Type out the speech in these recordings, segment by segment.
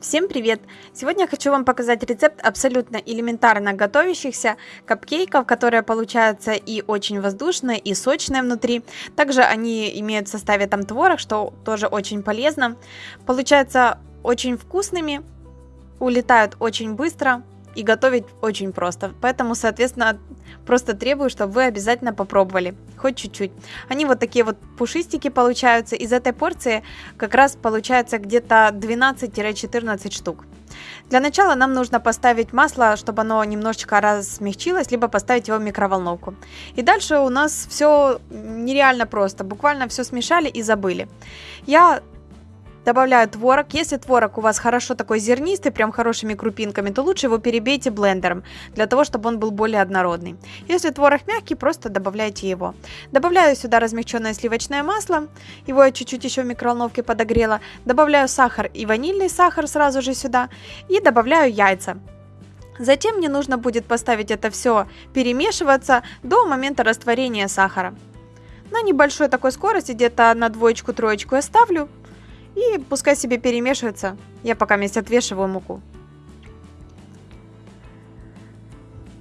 Всем привет! Сегодня я хочу вам показать рецепт абсолютно элементарно готовящихся капкейков, которые получаются и очень воздушные, и сочные внутри. Также они имеют в составе там творог, что тоже очень полезно. Получаются очень вкусными, улетают очень быстро, и готовить очень просто. Поэтому, соответственно, просто требую, чтобы вы обязательно попробовали, хоть чуть-чуть. Они вот такие вот пушистики получаются. Из этой порции как раз получается где-то 12-14 штук. Для начала нам нужно поставить масло, чтобы оно немножечко размягчилось, либо поставить его в микроволновку. И дальше у нас все нереально просто, буквально все смешали и забыли. Я Добавляю творог. Если творог у вас хорошо такой зернистый, прям хорошими крупинками, то лучше его перебейте блендером, для того, чтобы он был более однородный. Если творог мягкий, просто добавляйте его. Добавляю сюда размягченное сливочное масло, его я чуть-чуть еще в микроволновке подогрела. Добавляю сахар и ванильный сахар сразу же сюда. И добавляю яйца. Затем мне нужно будет поставить это все перемешиваться до момента растворения сахара. На небольшой такой скорости, где-то на двоечку-троечку я ставлю. И пускай себе перемешивается. Я пока вместе отвешиваю муку.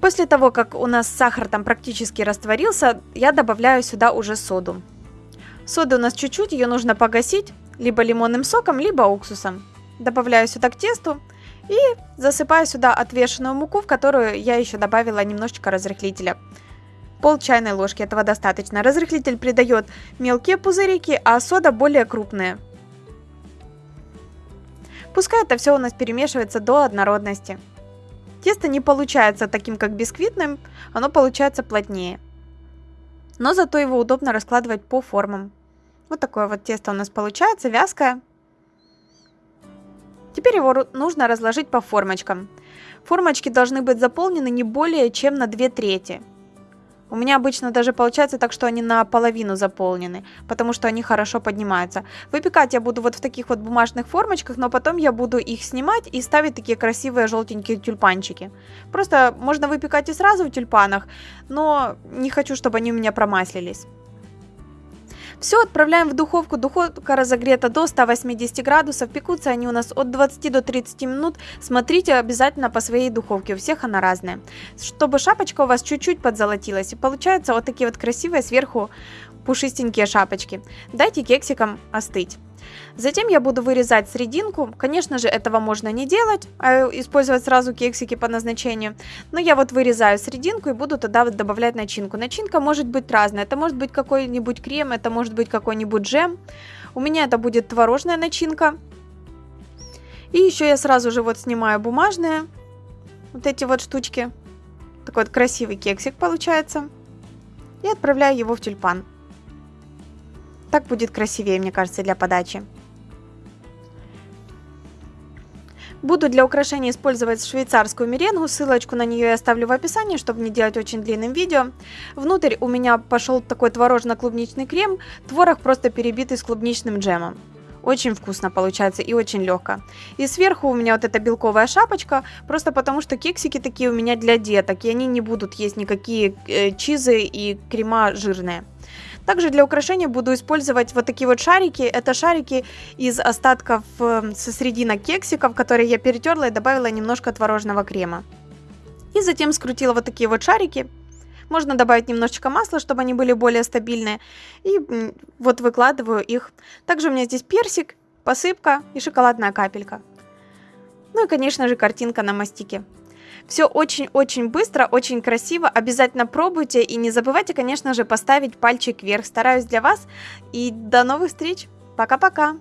После того, как у нас сахар там практически растворился, я добавляю сюда уже соду. Соды у нас чуть-чуть, ее нужно погасить либо лимонным соком, либо уксусом. Добавляю сюда к тесту и засыпаю сюда отвешенную муку, в которую я еще добавила немножечко разрыхлителя. Пол чайной ложки, этого достаточно. Разрыхлитель придает мелкие пузырики, а сода более крупные. Пускай это все у нас перемешивается до однородности. Тесто не получается таким, как бисквитным, оно получается плотнее. Но зато его удобно раскладывать по формам. Вот такое вот тесто у нас получается, вязкое. Теперь его нужно разложить по формочкам. Формочки должны быть заполнены не более чем на 2 трети. У меня обычно даже получается так, что они наполовину заполнены, потому что они хорошо поднимаются. Выпекать я буду вот в таких вот бумажных формочках, но потом я буду их снимать и ставить такие красивые желтенькие тюльпанчики. Просто можно выпекать и сразу в тюльпанах, но не хочу, чтобы они у меня промаслились. Все отправляем в духовку. Духовка разогрета до 180 градусов. Пекутся они у нас от 20 до 30 минут. Смотрите обязательно по своей духовке. У всех она разная. Чтобы шапочка у вас чуть-чуть подзолотилась. И получаются вот такие вот красивые сверху пушистенькие шапочки. Дайте кексикам остыть. Затем я буду вырезать серединку. Конечно же, этого можно не делать, а использовать сразу кексики по назначению. Но я вот вырезаю серединку и буду тогда вот добавлять начинку. Начинка может быть разная. Это может быть какой-нибудь крем, это может быть какой-нибудь джем. У меня это будет творожная начинка. И еще я сразу же вот снимаю бумажные вот эти вот штучки. Такой вот красивый кексик получается. И отправляю его в тюльпан. Так будет красивее, мне кажется, для подачи. Буду для украшения использовать швейцарскую меренгу, ссылочку на нее я оставлю в описании, чтобы не делать очень длинным видео. Внутрь у меня пошел такой творожно-клубничный крем, творог просто перебитый с клубничным джемом. Очень вкусно получается и очень легко. И сверху у меня вот эта белковая шапочка, просто потому что кексики такие у меня для деток, и они не будут есть никакие э, чизы и крема жирные. Также для украшения буду использовать вот такие вот шарики. Это шарики из остатков эм, со срединок кексиков, которые я перетерла и добавила немножко творожного крема. И затем скрутила вот такие вот шарики. Можно добавить немножечко масла, чтобы они были более стабильные. И вот выкладываю их. Также у меня здесь персик, посыпка и шоколадная капелька. Ну и, конечно же, картинка на мастике. Все очень-очень быстро, очень красиво. Обязательно пробуйте и не забывайте, конечно же, поставить пальчик вверх. Стараюсь для вас. И до новых встреч. Пока-пока.